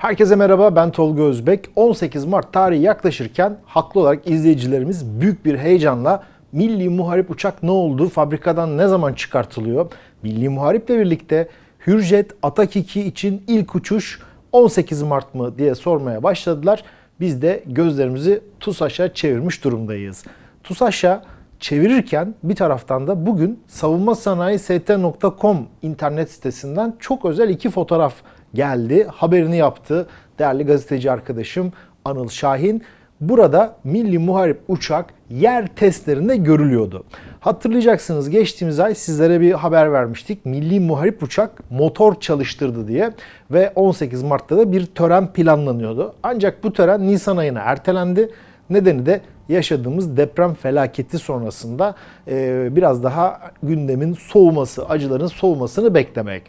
Herkese merhaba ben Tolga Özbek. 18 Mart tarihi yaklaşırken haklı olarak izleyicilerimiz büyük bir heyecanla Milli Muharip uçak ne oldu? Fabrikadan ne zaman çıkartılıyor? Milli Muharip'le birlikte Hürjet Atak 2 için ilk uçuş 18 Mart mı diye sormaya başladılar. Biz de gözlerimizi TUSAŞ'a çevirmiş durumdayız. TUSAŞ'a çevirirken bir taraftan da bugün savunmasanayi.st.com internet sitesinden çok özel iki fotoğraf geldi. Haberini yaptı değerli gazeteci arkadaşım Anıl Şahin. Burada Milli Muharip uçak yer testlerinde görülüyordu. Hatırlayacaksınız geçtiğimiz ay sizlere bir haber vermiştik. Milli Muharip uçak motor çalıştırdı diye ve 18 Mart'ta da bir tören planlanıyordu. Ancak bu tören Nisan ayına ertelendi. Nedeni de yaşadığımız deprem felaketi sonrasında biraz daha gündemin soğuması, acıların soğumasını beklemek.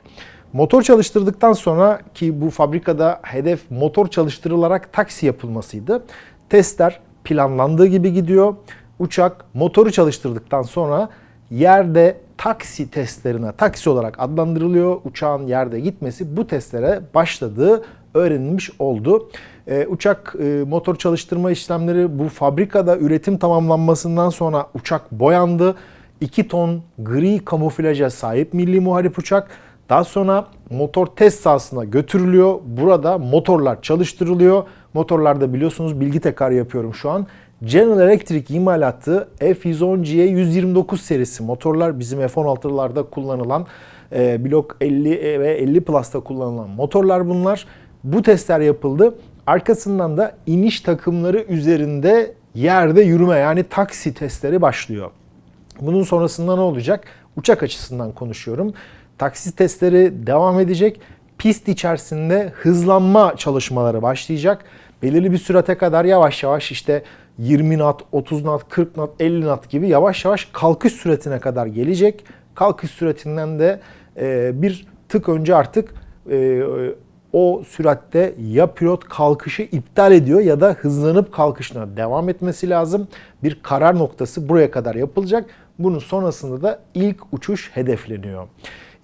Motor çalıştırdıktan sonra ki bu fabrikada hedef motor çalıştırılarak taksi yapılmasıydı. Testler planlandığı gibi gidiyor. Uçak motoru çalıştırdıktan sonra yerde taksi testlerine taksi olarak adlandırılıyor. Uçağın yerde gitmesi bu testlere başladığı öğrenilmiş oldu. Ee, uçak e, motor çalıştırma işlemleri bu fabrikada üretim tamamlanmasından sonra uçak boyandı. 2 ton gri kamuflaja sahip milli muharip uçak. Daha sonra motor test sahasına götürülüyor. Burada motorlar çalıştırılıyor. Motorlarda biliyorsunuz bilgi tekrar yapıyorum şu an. General Electric imalatı F110G'ye 129 serisi motorlar bizim F-16'larda kullanılan e, blok 50 ve 50 Plus'ta kullanılan motorlar bunlar. Bu testler yapıldı. Arkasından da iniş takımları üzerinde yerde yürüme yani taksi testleri başlıyor. Bunun sonrasında ne olacak? Uçak açısından konuşuyorum. Taksi testleri devam edecek. Pist içerisinde hızlanma çalışmaları başlayacak. Belirli bir sürate kadar yavaş yavaş işte 20 knot, 30 knot, 40 knot, 50 knot gibi yavaş yavaş kalkış süratine kadar gelecek. Kalkış süratinden de e, bir tık önce artık e, o süratte ya pilot kalkışı iptal ediyor ya da hızlanıp kalkışına devam etmesi lazım. Bir karar noktası buraya kadar yapılacak. Bunun sonrasında da ilk uçuş hedefleniyor.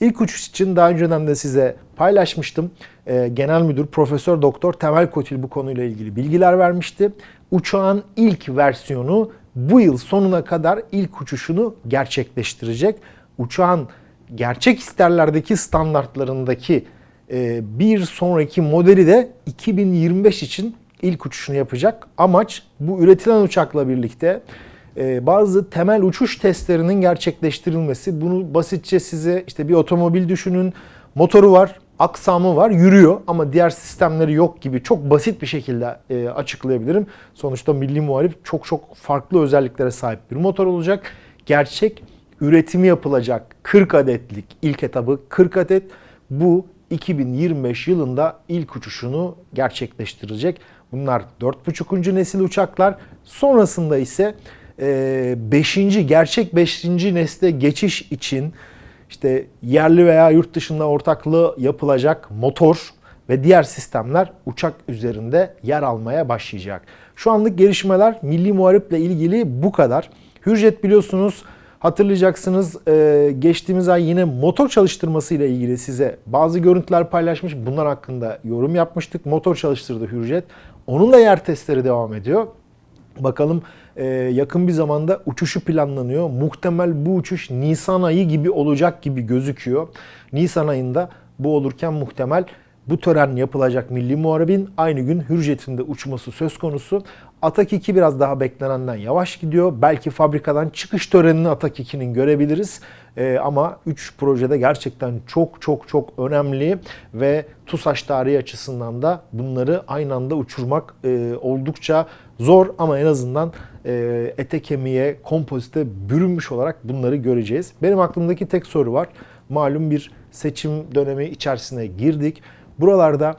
İlk uçuş için daha önceden de size paylaşmıştım. Ee, Genel Müdür Profesör Doktor Temel Kotil bu konuyla ilgili bilgiler vermişti. Uçağın ilk versiyonu bu yıl sonuna kadar ilk uçuşunu gerçekleştirecek. Uçağın gerçek isterlerdeki standartlarındaki e, bir sonraki modeli de 2025 için ilk uçuşunu yapacak. Amaç bu üretilen uçakla birlikte e, bazı temel uçuş testlerinin gerçekleştirilmesi. Bunu basitçe size işte bir otomobil düşünün. Motoru var, aksamı var, yürüyor ama diğer sistemleri yok gibi çok basit bir şekilde e, açıklayabilirim. Sonuçta Milli Muharip çok çok farklı özelliklere sahip bir motor olacak. Gerçek üretimi yapılacak 40 adetlik ilk etabı 40 adet bu 2025 yılında ilk uçuşunu gerçekleştirecek. Bunlar 4.5. nesil uçaklar. Sonrasında ise 5. gerçek 5. nesle geçiş için işte yerli veya yurt dışında ortaklığı yapılacak motor ve diğer sistemler uçak üzerinde yer almaya başlayacak. Şu anlık gelişmeler Milli Muharip'le ilgili bu kadar. Hürjet biliyorsunuz Hatırlayacaksınız geçtiğimiz ay yine motor çalıştırması ile ilgili size bazı görüntüler paylaşmış. Bunlar hakkında yorum yapmıştık. Motor çalıştırdı Hürjet. Onun da yer testleri devam ediyor. Bakalım yakın bir zamanda uçuşu planlanıyor. Muhtemel bu uçuş Nisan ayı gibi olacak gibi gözüküyor. Nisan ayında bu olurken muhtemel bu tören yapılacak Milli Muharebin aynı gün Hürjet'in de uçması söz konusu. Atak 2 biraz daha beklenenden yavaş gidiyor. Belki fabrikadan çıkış törenini Atak 2'nin görebiliriz. Ee, ama 3 projede gerçekten çok çok çok önemli ve TUSAŞ tarihi açısından da bunları aynı anda uçurmak e, oldukça zor ama en azından e, ete kemiğe, kompozite bürünmüş olarak bunları göreceğiz. Benim aklımdaki tek soru var. Malum bir seçim dönemi içerisine girdik. Buralarda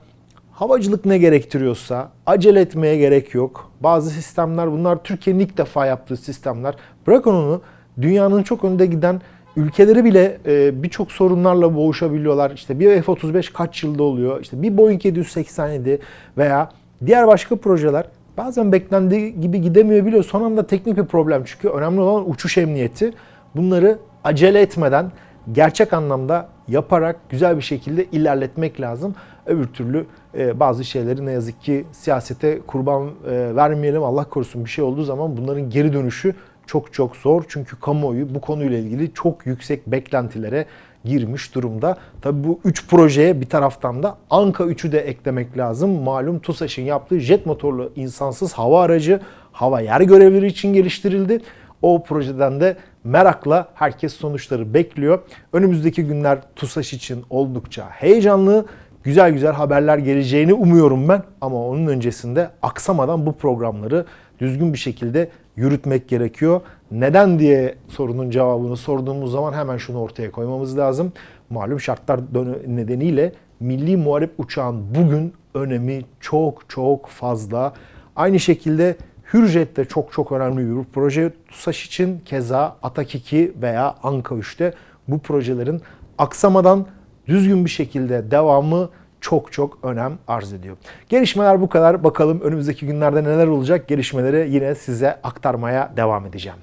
havacılık ne gerektiriyorsa acele etmeye gerek yok. Bazı sistemler bunlar Türkiye'nin ilk defa yaptığı sistemler. Bırakın onu dünyanın çok önde giden ülkeleri bile e, birçok sorunlarla boğuşabiliyorlar. İşte bir F-35 kaç yılda oluyor? İşte bir Boeing 787 veya diğer başka projeler bazen beklendiği gibi gidemiyor biliyor. Son anda teknik bir problem çünkü önemli olan uçuş emniyeti. Bunları acele etmeden gerçek anlamda yaparak güzel bir şekilde ilerletmek lazım. Öbür türlü e, bazı şeyleri ne yazık ki siyasete kurban e, vermeyelim. Allah korusun bir şey olduğu zaman bunların geri dönüşü çok çok zor. Çünkü kamuoyu bu konuyla ilgili çok yüksek beklentilere girmiş durumda. Tabii bu 3 projeye bir taraftan da Anka 3'ü de eklemek lazım. Malum TUSAŞ'ın yaptığı jet motorlu insansız hava aracı hava yer görevleri için geliştirildi. O projeden de merakla herkes sonuçları bekliyor. Önümüzdeki günler TUSAŞ için oldukça heyecanlı. Güzel güzel haberler geleceğini umuyorum ben. Ama onun öncesinde aksamadan bu programları düzgün bir şekilde yürütmek gerekiyor. Neden diye sorunun cevabını sorduğumuz zaman hemen şunu ortaya koymamız lazım. Malum şartlar nedeniyle milli muharip uçağın bugün önemi çok çok fazla. Aynı şekilde Hürjet de çok çok önemli bir proje. TUSAŞ için keza Atak 2 veya Anka 3'te bu projelerin aksamadan düzgün bir şekilde devamı çok çok önem arz ediyor. Gelişmeler bu kadar. Bakalım önümüzdeki günlerde neler olacak? Gelişmeleri yine size aktarmaya devam edeceğim.